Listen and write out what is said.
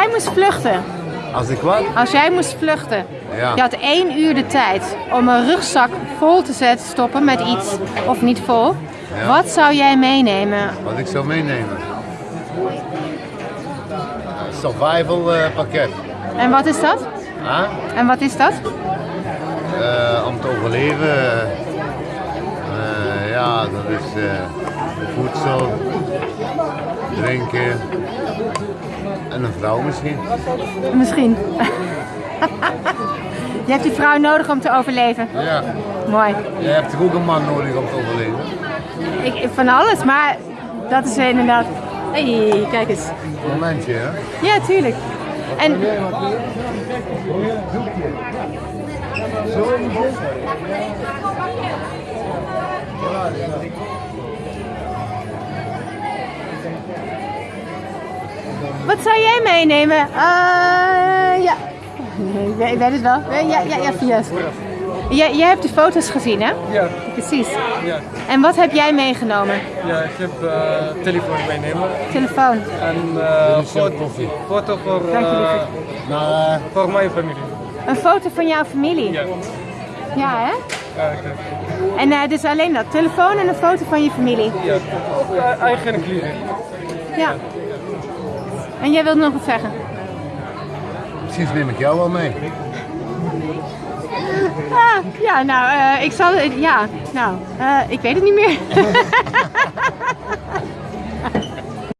Jij moest vluchten. Als ik wat? Als jij moest vluchten. Ja. Je had één uur de tijd om een rugzak vol te zetten, stoppen met iets. Of niet vol. Ja. Wat zou jij meenemen? Wat ik zou meenemen? Een survival eh, pakket. En wat is dat? Huh? En wat is dat? Eh, om te overleven. eh, ja, dat is voedsel, drinken en een vrouw misschien. Misschien. Je hebt die vrouw nodig om te overleven. Ja, Mooi. jij hebt ook een man nodig om te overleven? Ik, van alles, maar dat is inderdaad... hey, kijk eens. Momentje, hè? Ja, tuurlijk. En wat zou jij meenemen? Eh, ja. Nee, ik weet, het wel. Ja, ja, ja, ja. Jij, jij hebt de foto's gezien, hè? Ja, Precies. ja. En wat heb jij meegenomen? ja ik heb eh, telefoon meenemen Telefoon. en eh jouw foto, foto voor, eh. Maar eh, voor mijn familie. Een foto van jouw familie. Ja, Ja, hè? ja, oké. En eh, dus alleen dat. Telefoon en een foto van je familie. ja. ook eh, eigen kleren. Ja. En jij wilt nog wat zeggen? misschien neem ik jou wel mee. Ah, ja, nou, eh, ik zal... Ja, nou, eh, ik weet het niet meer.